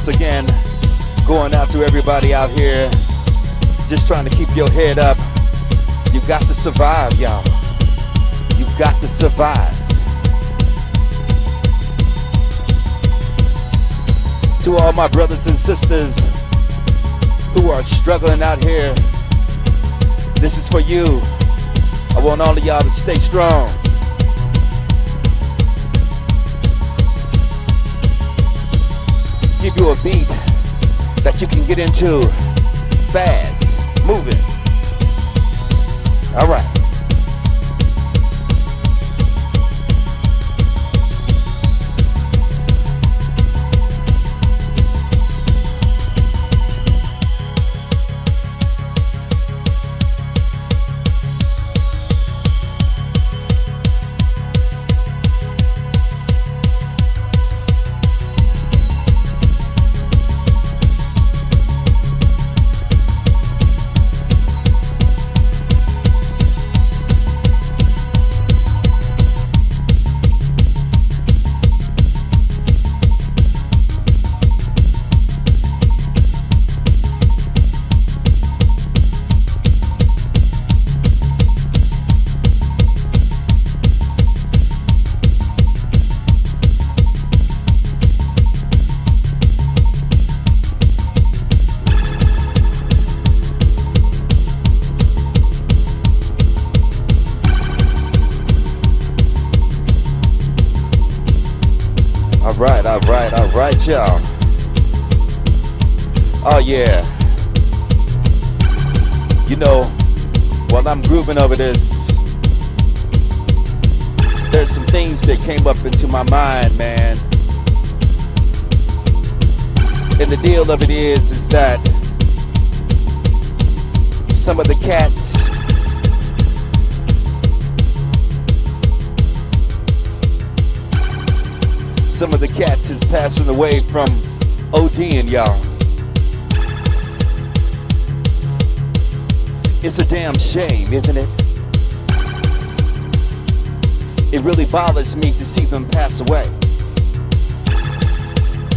once again, going out to everybody out here, just trying to keep your head up. You've got to survive, y'all. You've got to survive. To all my brothers and sisters who are struggling out here, this is for you. I want all of y'all to stay strong. You a beat that you can get into fast, moving. All right. Right, y'all. Oh yeah. You know, while I'm grooving over this, there's some things that came up into my mind, man. And the deal of it is, is that some of the cats some of the cats is passing away from ODing, y'all. It's a damn shame, isn't it? It really bothers me to see them pass away.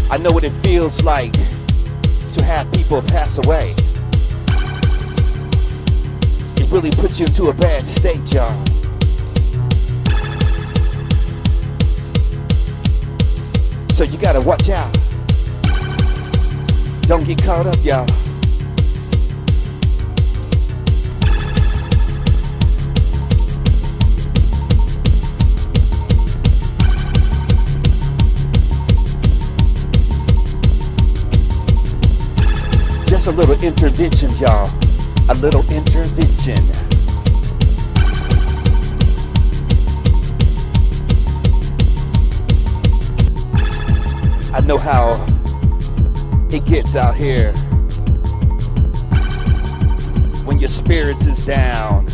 I know what it feels like to have people pass away. It really puts you into a bad state, y'all. So you gotta watch out. Don't get caught up, y'all. Just a little intervention, y'all. A little intervention. I know how it gets out here when your spirits is down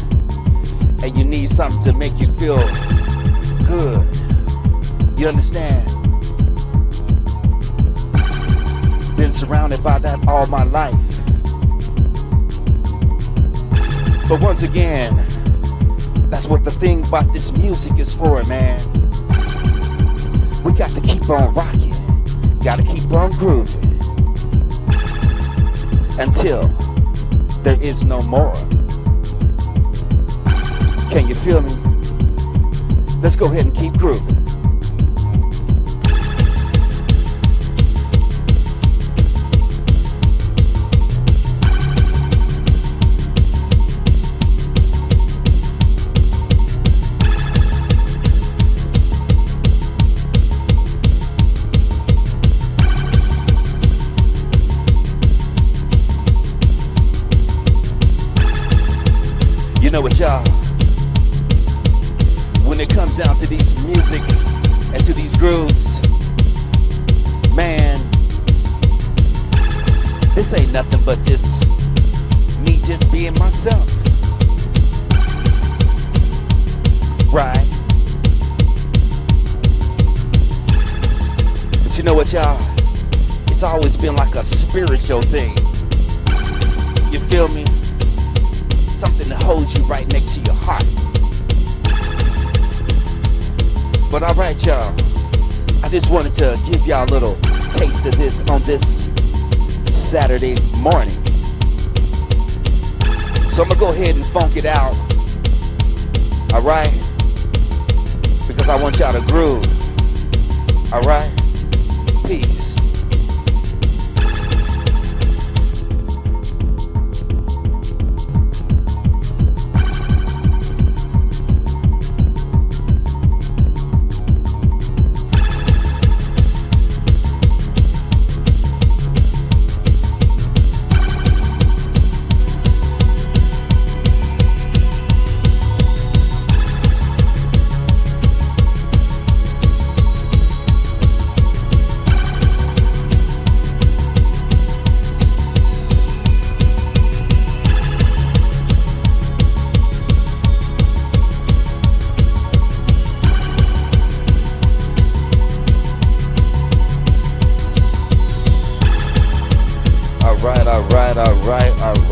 and you need something to make you feel good. You understand? Been surrounded by that all my life. But once again, that's what the thing about this music is for, man. We got to keep on rocking. Gotta keep on grooving until there is no more. Can you feel me? Let's go ahead and keep grooving. You know what, y'all? When it comes down to these music and to these grooves, man, this ain't nothing but just me just being myself. Right? But you know what, y'all? It's always been like a spiritual thing. You feel me? Holds you right next to your heart. But alright, y'all. I just wanted to give y'all a little taste of this on this Saturday morning. So I'm gonna go ahead and funk it out. Alright? Because I want y'all to groove. Alright? Peace.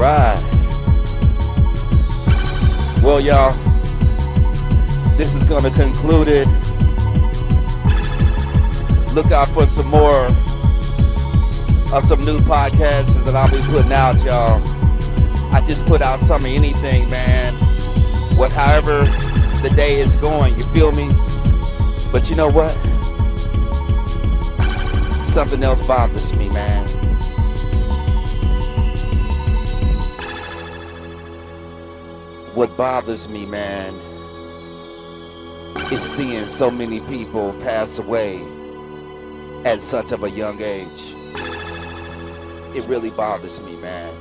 Alright. Well, y'all, this is gonna conclude it. Look out for some more of some new podcasts that I'll be putting out, y'all. I just put out some of anything, man. What, however, the day is going, you feel me? But you know what? Something else bothers me, man. What bothers me, man, is seeing so many people pass away at such of a young age. It really bothers me, man,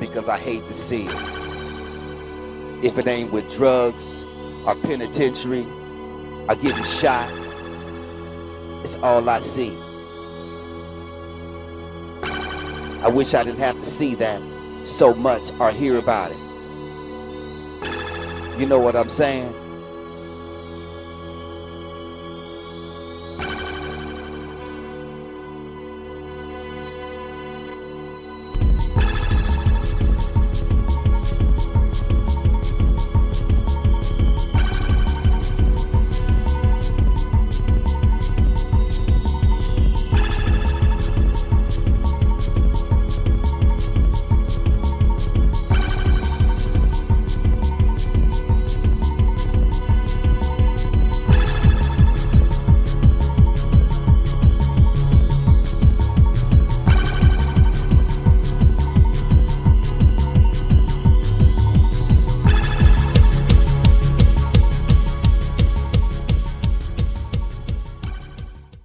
because I hate to see it. If it ain't with drugs or penitentiary or getting shot, it's all I see. I wish I didn't have to see that so much or hear about it. You know what I'm saying?